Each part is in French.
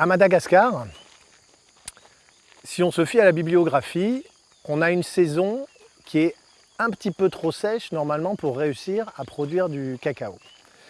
À Madagascar, si on se fie à la bibliographie, on a une saison qui est un petit peu trop sèche normalement pour réussir à produire du cacao.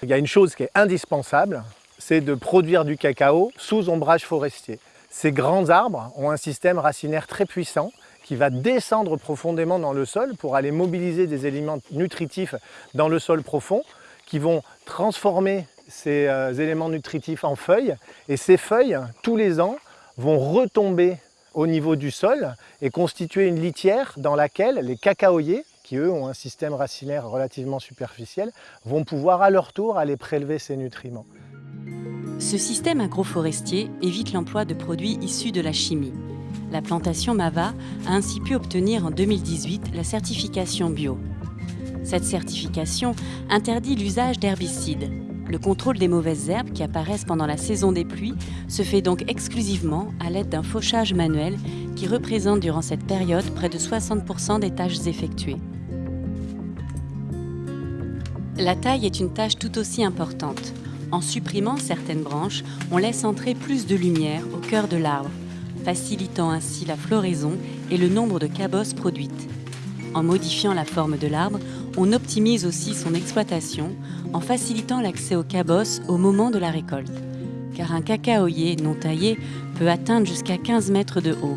Il y a une chose qui est indispensable, c'est de produire du cacao sous ombrage forestier. Ces grands arbres ont un système racinaire très puissant qui va descendre profondément dans le sol pour aller mobiliser des éléments nutritifs dans le sol profond qui vont transformer ces euh, éléments nutritifs en feuilles et ces feuilles, tous les ans, vont retomber au niveau du sol et constituer une litière dans laquelle les cacaoyers, qui eux ont un système racinaire relativement superficiel, vont pouvoir à leur tour aller prélever ces nutriments. Ce système agroforestier évite l'emploi de produits issus de la chimie. La plantation Mava a ainsi pu obtenir en 2018 la certification bio. Cette certification interdit l'usage d'herbicides. Le contrôle des mauvaises herbes qui apparaissent pendant la saison des pluies se fait donc exclusivement à l'aide d'un fauchage manuel qui représente durant cette période près de 60% des tâches effectuées. La taille est une tâche tout aussi importante. En supprimant certaines branches, on laisse entrer plus de lumière au cœur de l'arbre, facilitant ainsi la floraison et le nombre de cabosses produites. En modifiant la forme de l'arbre, on optimise aussi son exploitation en facilitant l'accès aux cabosses au moment de la récolte. Car un cacaoyer non taillé peut atteindre jusqu'à 15 mètres de haut.